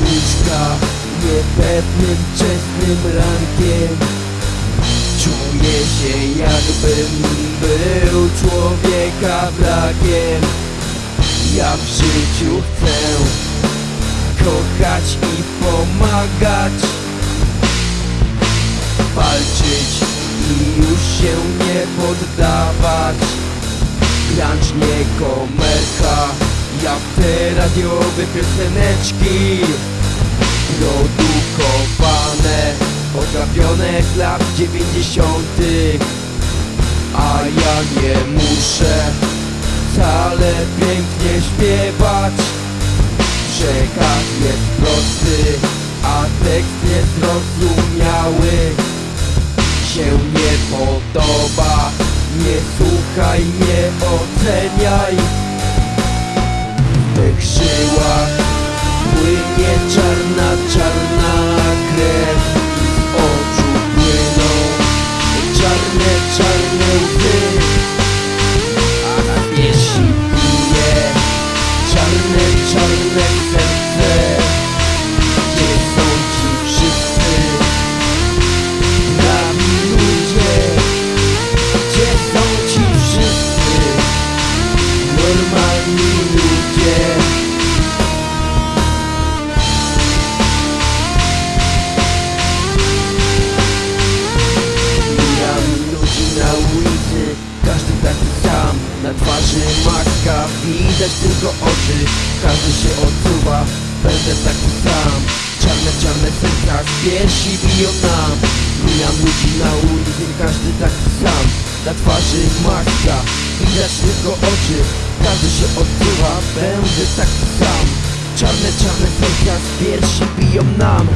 maska Niepewnym, wczesnym rankiem. Czuję się jakbym był człowieka wrakiem. Ja w życiu chcę kochać i pomagać. Walczyć i już się nie poddawać. Grunge nie Jak te radiowe pioseneczki. Produkowane Otrawione z lat dziewięćdziesiątych. A ja nie muszę Wcale pięknie śpiewać. Przekaz jest prosty A tekst niezrozumiały się nie podoba Nie słuchaj, nie oceniaj Twarzy maska Widać tylko oczy? Każdy się odsuwa Będę taki sam. Czarne, czarne serca z piersi biją nam. Mijam ludzi na ulicy Każdy taki sam. Na twarzy maska Widać tylko oczy. Każdy się odsuwa Będę taki sam. Czarne, czarne serca z piersi biją nam